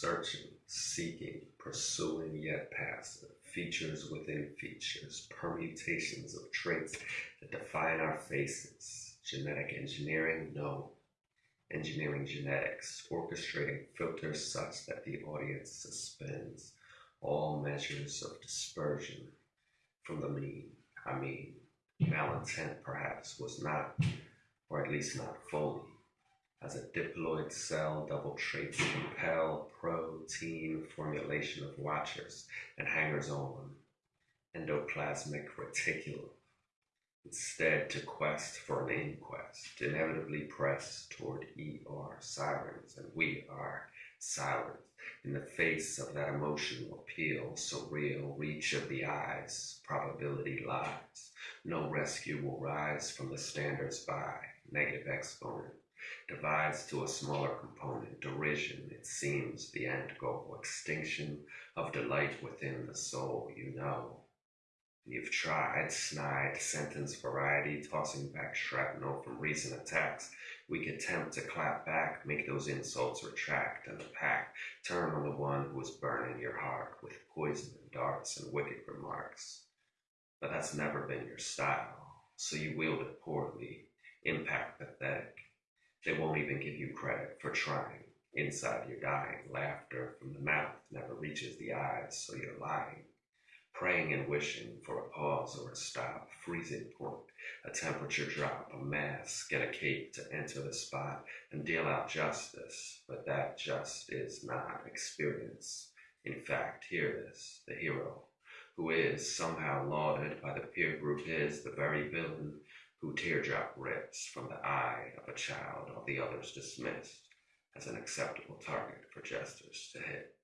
searching, seeking, pursuing yet passive, features within features, permutations of traits that define our faces. Genetic engineering? No. Engineering genetics, orchestrating filters such that the audience suspends all measures of dispersion from the mean. I mean, malintent perhaps was not, or at least not fully as a diploid cell double traits compel protein formulation of watchers and hangers on, endoplasmic reticulum. Instead, to quest for an inquest, inevitably press toward ER sirens, and we are silent in the face of that emotional appeal, surreal reach of the eyes, probability lies. No rescue will rise from the standards by negative exponent divides to a smaller component, derision, it seems the end goal, extinction of delight within the soul, you know. You've tried, snide, sentence variety, tossing back shrapnel from recent attacks. We could tempt to clap back, make those insults retract, and pack turn on the one who is burning your heart with poison and darts and wicked remarks. But that's never been your style, so you wield it poorly, impact pathetic, they won't even give you credit for trying. Inside you're dying. Laughter from the mouth never reaches the eyes, so you're lying. Praying and wishing for a pause or a stop, freezing point, a temperature drop, a mask, get a cape to enter the spot and deal out justice. But that just is not experience. In fact, hear this, the hero, who is somehow lauded by the peer group is the very villain who teardrop rips from the eye of a child, all the others dismissed as an acceptable target for jesters to hit.